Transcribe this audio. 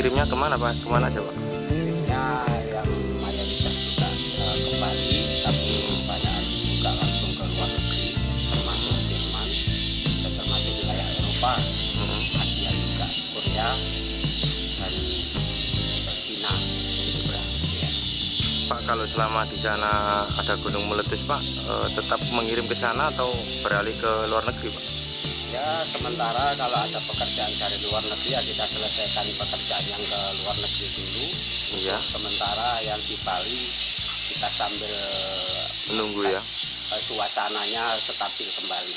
kirimnya ke mana Pak? Ke mana aja Pak? kirimnya yang mayoritas juga eh, ke Bali tapi kebanyakan juga langsung ke luar negeri termasuk Jerman dan termasuk wilayah Eropa Mm-mm. Asia juga Korea dan ke Cina ya. Pak kalau selama di sana ada gunung meletus Pak, eh, tetap mengirim ke sana atau beralih ke luar negeri Pak? Ya sementara kalau ada pekerjaan dari luar negeri ya kita selesaikan pekerjaan yang ke luar negeri dulu Iya. sementara yang di Bali kita sambil Menunggu ya. eh, suasananya stabil kembali